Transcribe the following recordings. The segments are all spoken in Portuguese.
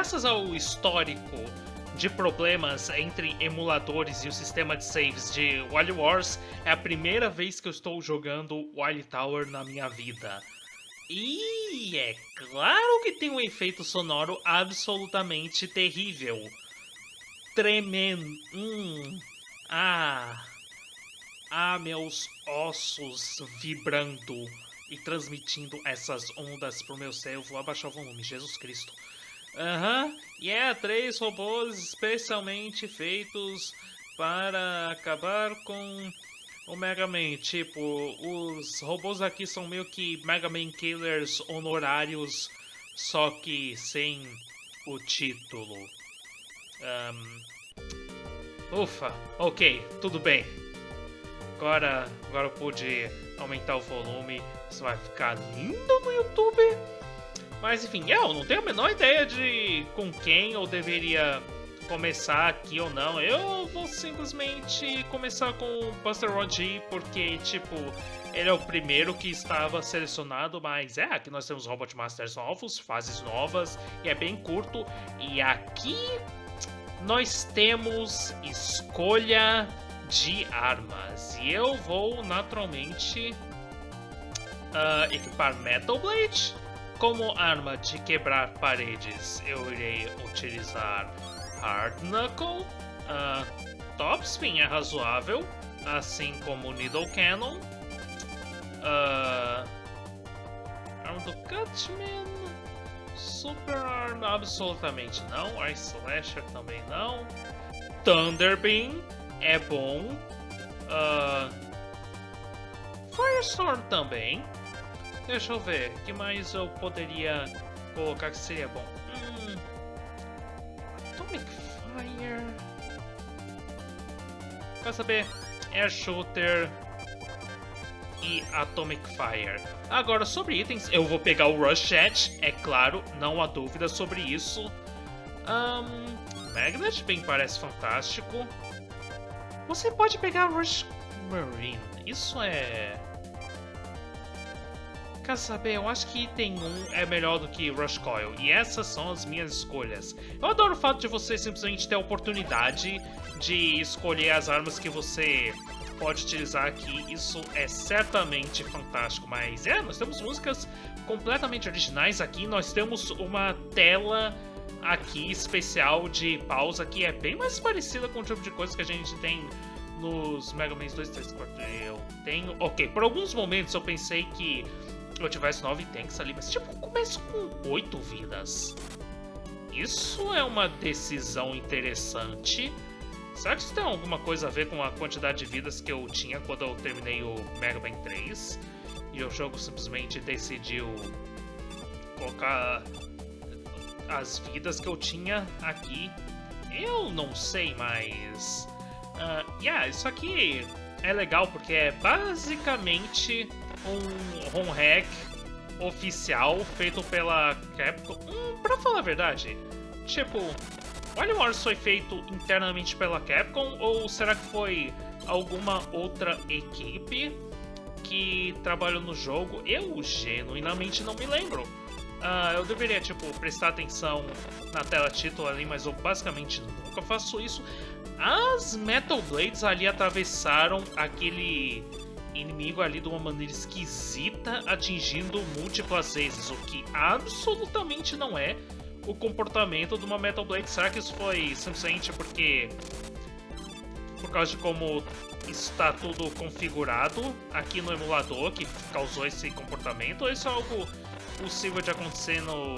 graças ao histórico de problemas entre emuladores e o sistema de saves de Wily Wars, é a primeira vez que eu estou jogando Wily Tower na minha vida. E é claro que tem um efeito sonoro absolutamente terrível. Tremendo. Hum. Ah. Ah, meus ossos vibrando e transmitindo essas ondas pro meu céu. Vou abaixar o volume, Jesus Cristo. Aham, uhum. e yeah, é três robôs especialmente feitos para acabar com o Mega Man. Tipo, os robôs aqui são meio que Mega Man Killers honorários, só que sem o título. Um... Ufa, ok, tudo bem. Agora, agora eu pude aumentar o volume. Isso vai ficar lindo no YouTube. Mas enfim, eu não tenho a menor ideia de com quem eu deveria começar aqui ou não. Eu vou simplesmente começar com o Buster Rod porque, tipo, ele é o primeiro que estava selecionado, mas é, aqui nós temos Robot Masters novos, fases novas, e é bem curto. E aqui nós temos escolha de armas. E eu vou naturalmente uh, equipar Metal Blade. Como arma de quebrar paredes, eu irei utilizar Hard Knuckle. Uh, Topspin é razoável, assim como Needle Cannon. Uh, arma do Cutman. Super Arm, absolutamente não. Ice Slasher também não. Thunder Beam é bom. Uh, Firestorm também. Deixa eu ver, que mais eu poderia colocar que seria bom? Hum, Atomic Fire. Quer saber? Air Shooter e Atomic Fire. Agora, sobre itens, eu vou pegar o Rush Chat, é claro, não há dúvida sobre isso. Um, Magnet bem parece fantástico. Você pode pegar Rush Marine, isso é Quer saber? Eu acho que item 1 é melhor do que Rush Coil. E essas são as minhas escolhas. Eu adoro o fato de você simplesmente ter a oportunidade de escolher as armas que você pode utilizar aqui. Isso é certamente fantástico. Mas é, nós temos músicas completamente originais aqui. Nós temos uma tela aqui especial de pausa que é bem mais parecida com o tipo de coisa que a gente tem nos Mega Man 2, 3, 4. Eu tenho. Ok, por alguns momentos eu pensei que eu tivesse 9 tanks ali, mas tipo, começo com 8 vidas. Isso é uma decisão interessante. Será que isso tem alguma coisa a ver com a quantidade de vidas que eu tinha quando eu terminei o Mega Man 3? E o jogo simplesmente decidiu colocar as vidas que eu tinha aqui. Eu não sei, mas... Uh, yeah, isso aqui é legal porque é basicamente um ROM hack oficial feito pela Capcom. Hum, pra falar a verdade, tipo, Wild Wars foi feito internamente pela Capcom ou será que foi alguma outra equipe que trabalhou no jogo? Eu genuinamente não me lembro. Uh, eu deveria, tipo, prestar atenção na tela título ali, mas eu basicamente nunca faço isso. As Metal Blades ali atravessaram aquele inimigo ali de uma maneira esquisita, atingindo múltiplas vezes, o que absolutamente não é o comportamento de uma Metal Blade. Será que isso foi simplesmente porque por causa de como está tudo configurado aqui no emulador que causou esse comportamento, ou isso é algo possível de acontecer no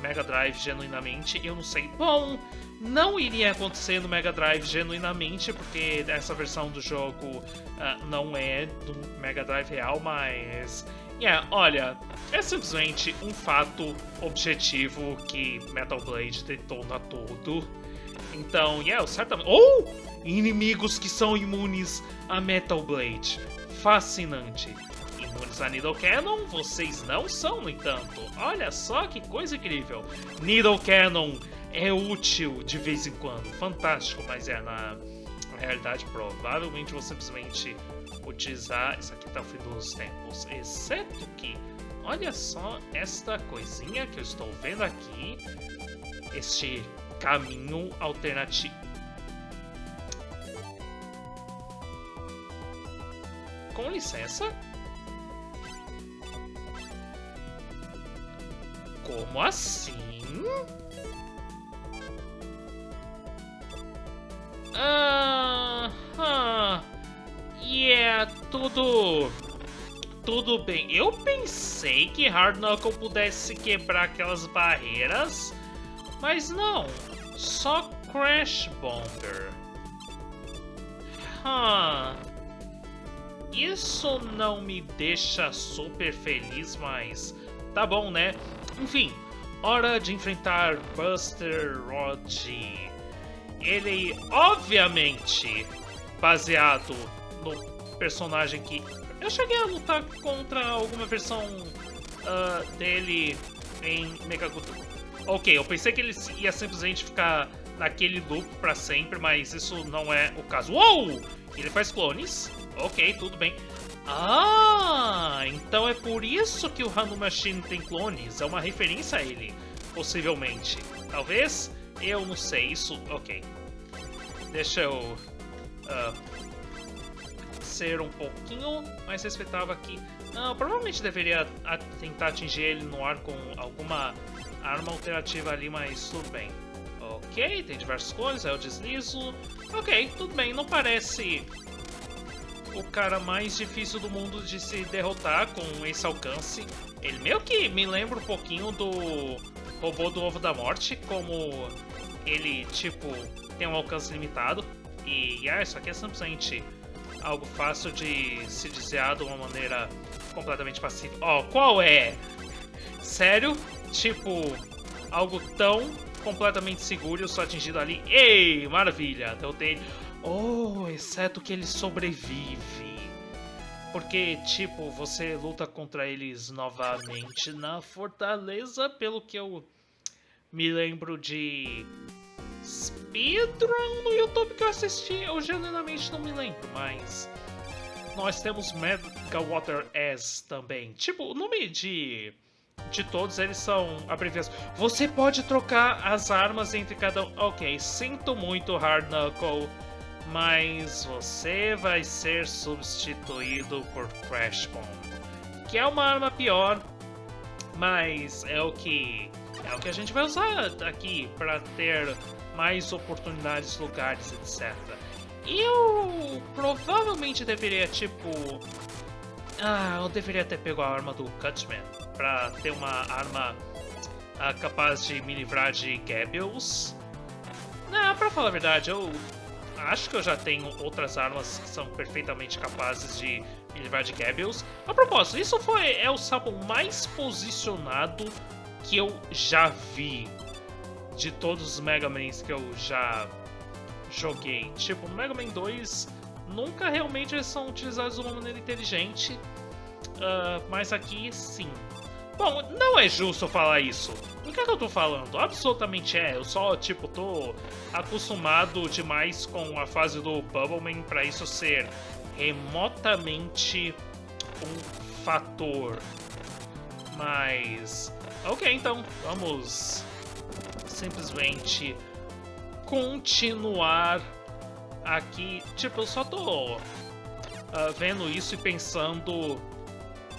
Mega Drive genuinamente? Eu não sei. Bom, não iria acontecer no Mega Drive genuinamente, porque essa versão do jogo uh, não é do Mega Drive real, mas. Yeah, olha, é simplesmente um fato objetivo que Metal Blade detona tudo. Então, yeah, certamente. Ou oh! inimigos que são imunes a Metal Blade. Fascinante. Imunes a Needle Cannon, vocês não são, no entanto. Olha só que coisa incrível. Needle Cannon é útil de vez em quando, fantástico, mas é na, realidade provavelmente vou simplesmente utilizar isso aqui tá o fim dos tempos, exceto que olha só esta coisinha que eu estou vendo aqui este caminho alternativo. Com licença? Como assim? Ah, ah, yeah, tudo, tudo bem. Eu pensei que Hard Knuckle pudesse quebrar aquelas barreiras, mas não, só Crash Bomber. Huh. Isso não me deixa super feliz, mas tá bom, né? Enfim, hora de enfrentar Buster Rod. Ele, obviamente, baseado no personagem que eu cheguei a lutar contra alguma versão uh, dele em Megaguto. Ok, eu pensei que ele ia simplesmente ficar naquele loop para sempre, mas isso não é o caso. Uou! Ele faz clones. Ok, tudo bem. Ah, então é por isso que o Hanu Machine tem clones. É uma referência a ele, possivelmente. Talvez? Eu não sei. Isso, ok. Deixa eu uh, ser um pouquinho mais respeitável aqui. Não, provavelmente deveria tentar atingir ele no ar com alguma arma alternativa ali, mas tudo bem. Ok, tem diversas cores, aí eu deslizo. Ok, tudo bem, não parece o cara mais difícil do mundo de se derrotar com esse alcance. Ele meio que me lembra um pouquinho do robô do Ovo da Morte, como ele, tipo, tem um alcance limitado. E ah, isso aqui é simplesmente algo fácil de se desviar de uma maneira completamente passiva. Ó, oh, qual é? Sério? Tipo, algo tão completamente seguro, eu sou atingido ali. Ei, maravilha, deu dele. Oh, exceto que ele sobrevive. Porque, tipo, você luta contra eles novamente na fortaleza, pelo que eu me lembro de speedrun no YouTube que eu assisti. Eu genuinamente não me lembro, mas... Nós temos Mega Water S também. Tipo, o nome de de todos eles são abreviações. Você pode trocar as armas entre cada um. Ok, sinto muito, Hard Knuckle mas você vai ser substituído por Crash Bomb, que é uma arma pior, mas é o que é o que a gente vai usar aqui para ter mais oportunidades, lugares, etc. Eu provavelmente deveria tipo ah, eu deveria ter pego a arma do Cutman para ter uma arma ah, capaz de me livrar de Gables. Não, pra falar a verdade, eu acho que eu já tenho outras armas que são perfeitamente capazes de me livrar de Gables. A propósito, isso foi, é o Sabon mais posicionado que eu já vi de todos os Mega Mans que eu já joguei. Tipo, Mega Man 2 nunca realmente eles são utilizados de uma maneira inteligente, uh, mas aqui sim. Bom, não é justo falar isso. O que, é que eu tô falando? Absolutamente é. Eu só, tipo, tô acostumado demais com a fase do Bubbleman para isso ser remotamente um fator. Mas. Ok, então, vamos simplesmente continuar aqui. Tipo, eu só tô uh, vendo isso e pensando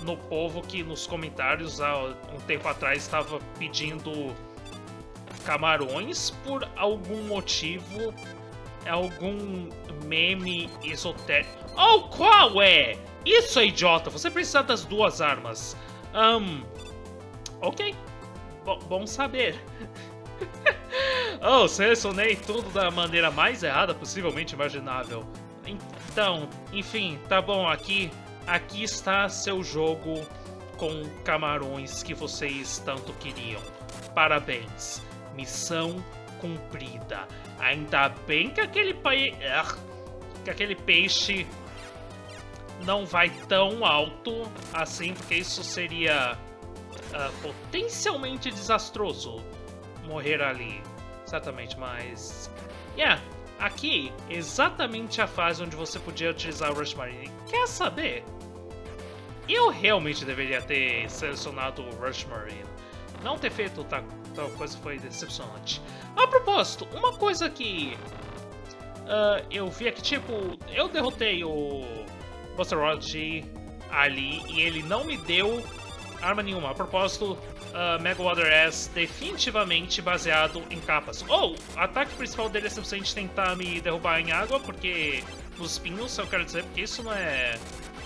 no povo que nos comentários há um tempo atrás estava pedindo camarões por algum motivo, algum meme esotérico. Oh, qual é? Isso é idiota, você precisa das duas armas. Um, ok, B bom saber. oh, selecionei tudo da maneira mais errada possivelmente imaginável. Então, enfim, tá bom, aqui Aqui está seu jogo com camarões que vocês tanto queriam. Parabéns. Missão cumprida. Ainda bem que aquele pai... que aquele peixe não vai tão alto assim, porque isso seria uh, potencialmente desastroso morrer ali. Exatamente, mas... Yeah, Aqui, exatamente a fase onde você podia utilizar o Rush Marine. Quer saber? Eu realmente deveria ter selecionado o Rush Marine. Não ter feito tal coisa foi decepcionante. A propósito, uma coisa que uh, eu vi é que, tipo, eu derrotei o Buster Rod ali e ele não me deu arma nenhuma. A propósito, uh, Mega Water S definitivamente baseado em capas. Ou, oh, o ataque principal dele é simplesmente tentar me derrubar em água, porque nos espinhos, eu quero dizer, porque isso não é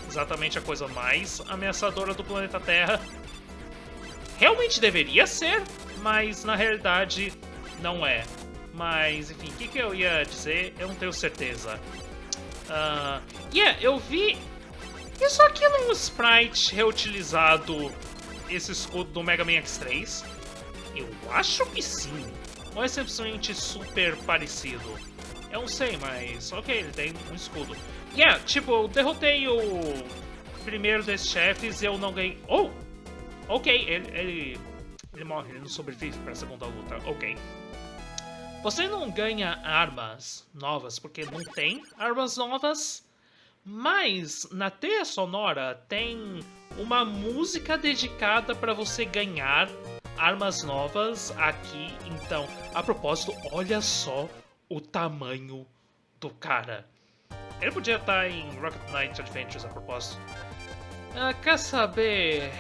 exatamente a coisa mais ameaçadora do planeta Terra. Realmente deveria ser, mas na realidade não é. Mas, enfim, o que, que, eu ia dizer? Eu não tenho certeza. Uh, yeah, eu vi isso aqui é um sprite reutilizado esse escudo do Mega Man X3? Eu acho que sim. Ou é simplesmente super parecido? Eu não sei, mas ok, ele tem um escudo. Yeah, tipo, eu derrotei o primeiro desses chefes e eu não ganhei... Oh! Ok, ele, ele, ele morre, ele não sobrevive para a segunda luta. Ok. Você não ganha armas novas porque não tem armas novas, mas na trilha sonora tem uma música dedicada para você ganhar armas novas aqui. Então, a propósito, olha só o tamanho do cara. Ele podia estar em Rocket Knight Adventures a propósito. Ah, quer saber?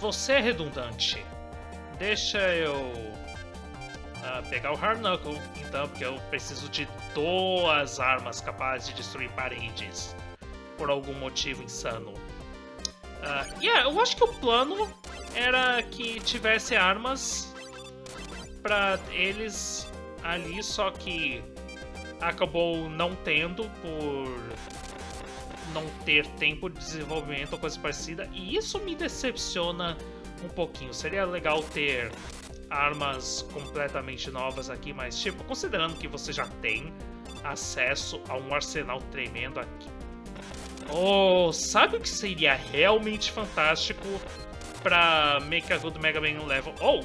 Você é redundante. Deixa eu pegar o Hard Knuckle, então, porque eu preciso de duas armas capazes de destruir paredes. Por algum motivo insano. Uh, yeah, eu acho que o plano era que tivesse armas para eles ali, só que acabou não tendo por não ter tempo de desenvolvimento ou coisa parecida, e isso me decepciona um pouquinho. Seria legal ter armas completamente novas aqui, mas tipo, considerando que você já tem acesso a um arsenal tremendo aqui. Oh, sabe o que seria realmente fantástico para Make a Good Mega Man Level? Oh,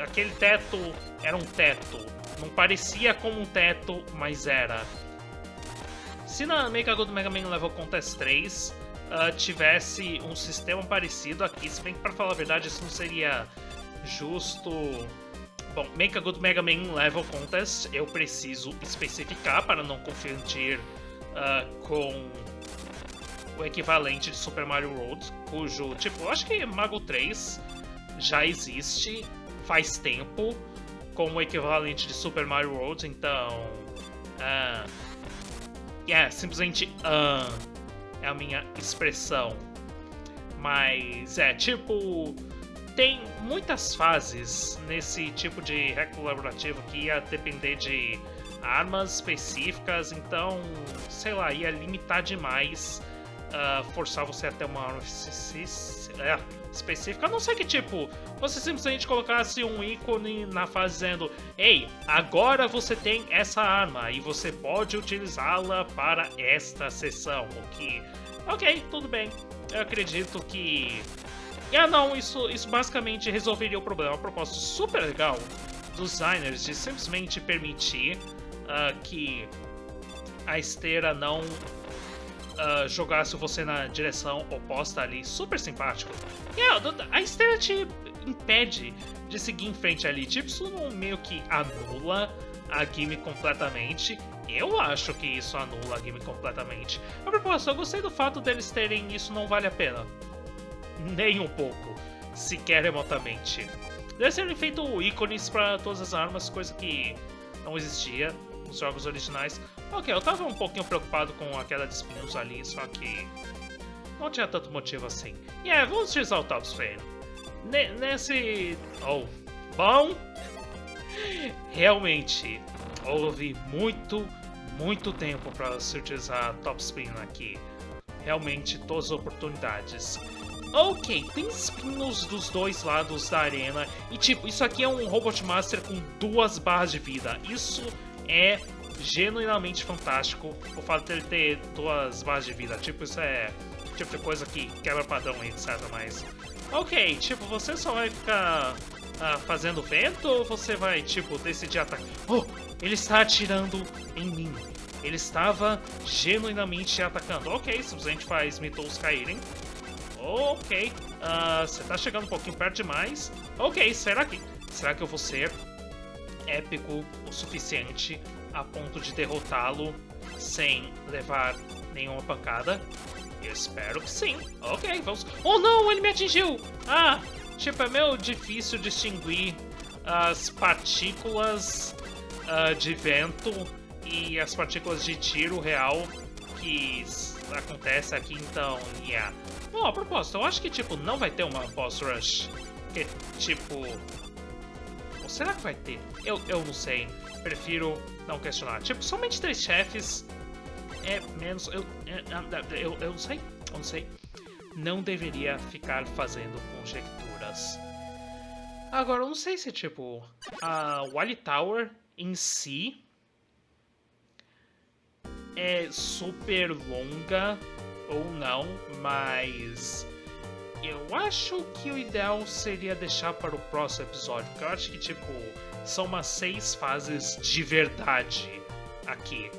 aquele teto era um teto. Não parecia como um teto, mas era. Se na Make a Good Mega Man Level Contest 3 uh, tivesse um sistema parecido aqui, se bem que para falar a verdade isso não seria justo. Bom, Make a Good Mega Man Level Contest eu preciso especificar para não confundir uh, com o equivalente de Super Mario World, cujo, tipo, acho que Mago 3 já existe faz tempo como o equivalente de Super Mario World, então. Uh, yeah, simplesmente uh, é a minha expressão. Mas é tipo tem muitas fases nesse tipo de hack colaborativo que ia depender de armas específicas, então, sei lá, ia limitar demais, uh, forçar você até uma arma é, específica, a não ser que, tipo, você simplesmente colocasse um ícone na fase dizendo Ei, agora você tem essa arma e você pode utilizá-la para esta sessão, o que... Ok, tudo bem. Eu acredito que ah, não, isso, isso basicamente resolveria o problema. A proposta super legal dos designers de simplesmente permitir uh, que a esteira não uh, jogasse você na direção oposta ali. Super simpático. Yeah, a esteira te impede de seguir em frente ali. Tipo, isso meio que anula a game completamente. Eu acho que isso anula a game completamente. A propósito, eu gostei do fato deles terem isso não vale a pena nem um pouco, sequer remotamente. Deve ser feito ícones para todas as armas, coisa que não existia nos jogos originais. Ok, eu tava um pouquinho preocupado com a queda de espinhos ali, só que não tinha tanto motivo assim. E yeah, vamos utilizar o Spin. nesse... Oh, bom... Realmente, houve muito, muito tempo para se utilizar Top Spin aqui. Realmente, todas as oportunidades. Ok, tem espinhos dos dois lados da arena. E tipo, isso aqui é um Robot Master com duas barras de vida. Isso é genuinamente fantástico. O fato dele ter duas barras de vida. Tipo, isso é tipo de coisa que quebra padrão e etc. Mas. Ok, tipo, você só vai ficar uh, fazendo vento ou você vai, tipo, decidir atacar? Oh, ele está atirando em mim. Ele estava genuinamente atacando. Ok, simplesmente faz Mythos caírem. Ok. Uh, você tá chegando um pouquinho perto demais. Ok, será que... Será que eu vou ser épico o suficiente a ponto de derrotá-lo sem levar nenhuma pancada? Eu espero que sim. Ok, vamos. Oh não, ele me atingiu! Ah, tipo, é meio difícil distinguir as partículas uh, de vento e as partículas de tiro real que acontece aqui, então, yeah. Bom, a propósito, eu acho que, tipo, não vai ter uma boss rush. Que, tipo... Ou será que vai ter? Eu, eu não sei. Prefiro não questionar. Tipo, somente três chefes é menos... Eu, eu, eu, eu não sei. Eu não sei. Não deveria ficar fazendo conjecturas. Agora, eu não sei se, tipo, a Wally Tower em si é super longa ou não, mas eu acho que o ideal seria deixar para o próximo episódio, porque eu acho que, tipo, são umas seis fases de verdade aqui.